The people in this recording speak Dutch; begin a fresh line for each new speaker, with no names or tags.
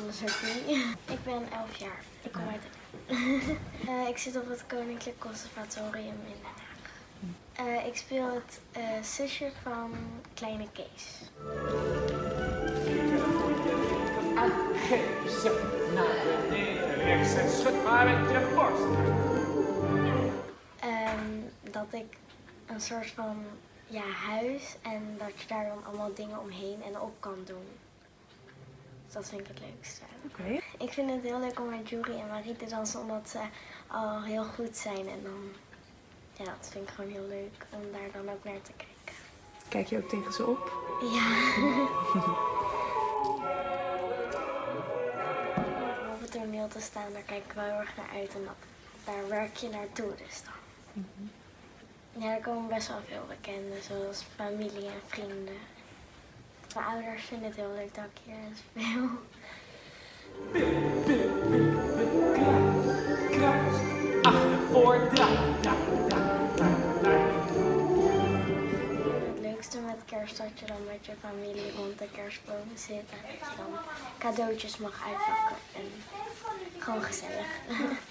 Ik ben 11 jaar. Ik kom uit Eh, Ik zit op het Koninklijk Conservatorium in Den Haag. Eh, ik speel het eh, zusje van Kleine Kees.
Zo, rechts en met je borst.
Ehm, dat ik een soort van ja, huis en dat je daar dan allemaal dingen omheen en op kan doen. Dus dat vind ik het leukste.
Oké.
Ik vind het heel leuk om met Jury en Marie te dansen omdat ze al heel goed zijn. En dan, ja, dat vind ik gewoon heel leuk om daar dan ook naar te kijken.
Kijk je ook tegen ze op?
Ja. Om op het toneel te staan, daar kijk ik wel heel erg naar uit. En dat, daar werk je naartoe dus dan. Ja, er komen best wel veel bekenden, zoals familie en vrienden. Mijn ouders vinden het heel leuk dat ik hier speel. Het leukste met kerst dat je dan met je familie rond de kerstboom zit en dan cadeautjes mag uitpakken en gewoon gezellig.